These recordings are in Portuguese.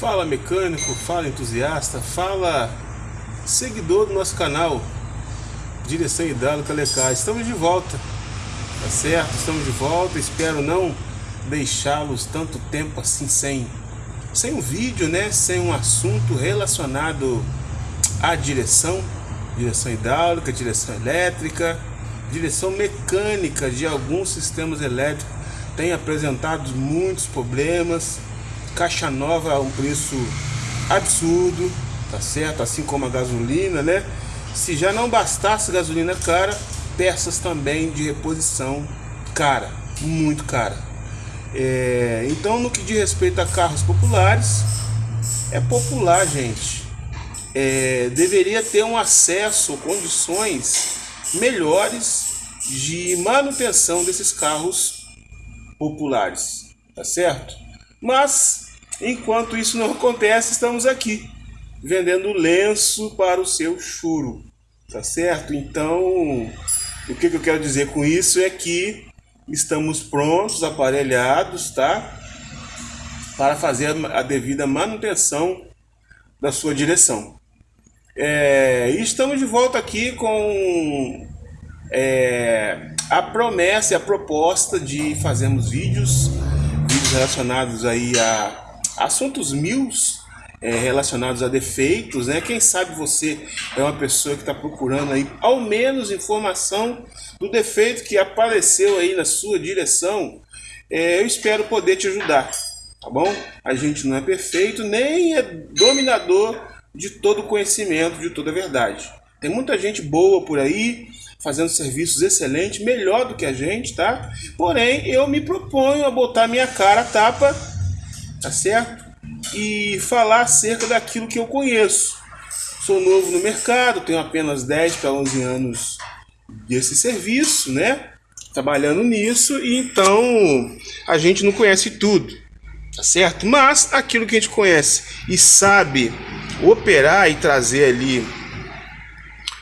Fala mecânico, fala entusiasta, fala seguidor do nosso canal Direção Hidráulica Lecar. Estamos de volta, tá certo? Estamos de volta, espero não deixá-los tanto tempo assim sem, sem um vídeo, né? Sem um assunto relacionado à direção, direção hidráulica, direção elétrica, direção mecânica de alguns sistemas elétricos. Tem apresentado muitos problemas, caixa nova a um preço absurdo, tá certo? Assim como a gasolina, né? Se já não bastasse gasolina cara, peças também de reposição cara, muito cara. É, então, no que diz respeito a carros populares, é popular, gente. É, deveria ter um acesso, condições melhores de manutenção desses carros populares, tá certo? Mas, enquanto isso não acontece, estamos aqui, vendendo lenço para o seu churo, tá certo? Então, o que, que eu quero dizer com isso é que estamos prontos, aparelhados, tá? Para fazer a devida manutenção da sua direção. É, e estamos de volta aqui com é, a promessa e a proposta de fazermos vídeos relacionados aí a assuntos mil é, relacionados a defeitos, né? Quem sabe você é uma pessoa que está procurando aí ao menos informação do defeito que apareceu aí na sua direção. É, eu espero poder te ajudar, tá bom? A gente não é perfeito, nem é dominador de todo conhecimento, de toda a verdade. Tem muita gente boa por aí, fazendo serviços excelentes, melhor do que a gente, tá? Porém, eu me proponho a botar minha cara a tapa, tá certo? E falar acerca daquilo que eu conheço. Sou novo no mercado, tenho apenas 10 para 11 anos desse serviço, né? Trabalhando nisso, e então a gente não conhece tudo, tá certo? Mas aquilo que a gente conhece e sabe operar e trazer ali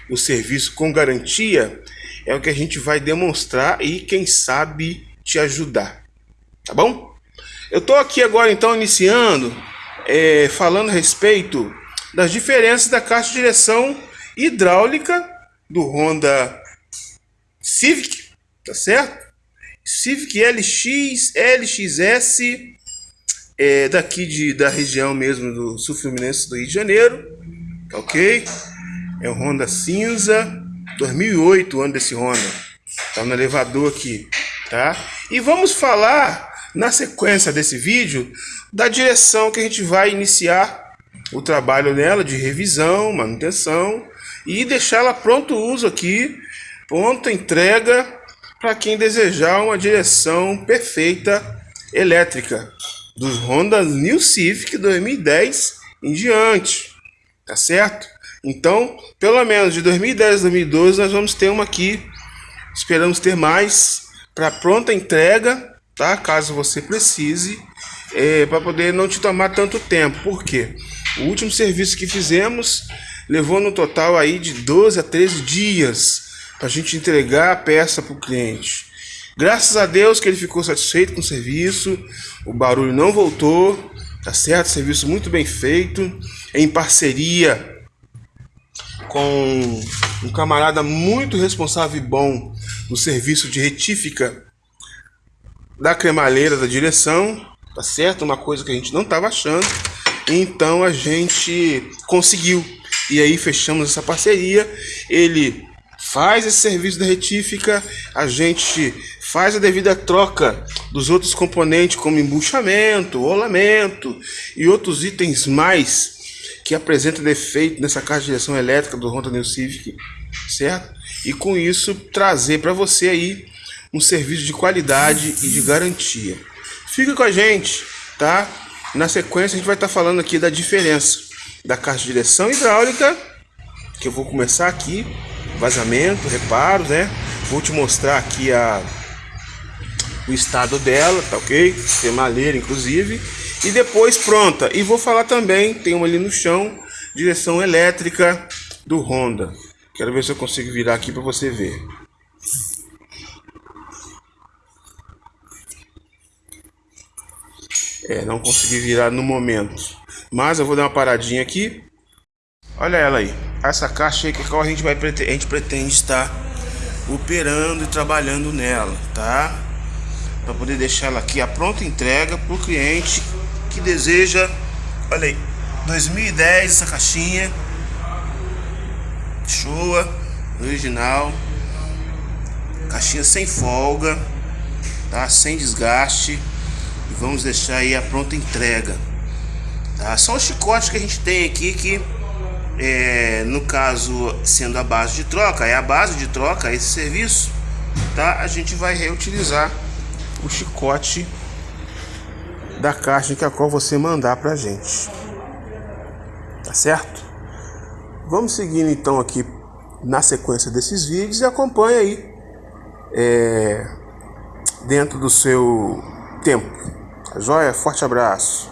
o serviço com garantia, é o que a gente vai demonstrar e quem sabe te ajudar. Tá bom? Eu estou aqui agora então iniciando, é, falando a respeito das diferenças da caixa de direção hidráulica do Honda Civic, tá certo? Civic LX, LXS, é, daqui de, da região mesmo do Sul Fluminense do Rio de Janeiro, ok? É o Honda cinza 2008, o ano desse Honda. Tá no elevador aqui, tá? E vamos falar na sequência desse vídeo da direção que a gente vai iniciar o trabalho nela de revisão, manutenção e deixá-la pronto uso aqui, pronta entrega para quem desejar uma direção perfeita elétrica dos Honda New Civic 2010 em diante, tá certo? Então, pelo menos de 2010 a 2012, nós vamos ter uma aqui. Esperamos ter mais para pronta entrega, tá? Caso você precise, é, para poder não te tomar tanto tempo. Por quê? O último serviço que fizemos levou no total aí de 12 a 13 dias a gente entregar a peça para o cliente. Graças a Deus que ele ficou satisfeito com o serviço, o barulho não voltou, tá certo? Serviço muito bem feito, em parceria com um camarada muito responsável e bom no serviço de retífica da cremalheira da direção, tá certo? Uma coisa que a gente não estava achando. Então a gente conseguiu. E aí fechamos essa parceria. Ele faz esse serviço da retífica, a gente faz a devida troca dos outros componentes como embuchamento, rolamento e outros itens mais que apresenta defeito nessa caixa de direção elétrica do Honda New Civic, certo? E com isso trazer para você aí um serviço de qualidade e de garantia. Fica com a gente, tá? Na sequência a gente vai estar tá falando aqui da diferença da caixa de direção hidráulica, que eu vou começar aqui, vazamento, reparos, né? Vou te mostrar aqui a o estado dela, tá ok? Cremalheira, inclusive. E depois pronta. E vou falar também, tem uma ali no chão, direção elétrica do Honda. Quero ver se eu consigo virar aqui para você ver. É, não consegui virar no momento. Mas eu vou dar uma paradinha aqui. Olha ela aí. Essa caixa aí que a gente vai a gente pretende estar operando e trabalhando nela, tá? Para poder deixar ela aqui a pronta entrega para o cliente que deseja. Olha aí, 2010 essa caixinha. Showa, original. Caixinha sem folga, tá? Sem desgaste. E vamos deixar aí a pronta entrega. Tá? Só o chicote que a gente tem aqui que é, no caso sendo a base de troca, é a base de troca esse serviço, tá? A gente vai reutilizar o chicote da caixa que a qual você mandar pra gente. Tá certo? Vamos seguindo então aqui na sequência desses vídeos e acompanha aí é, dentro do seu tempo. Tá joia? Forte abraço.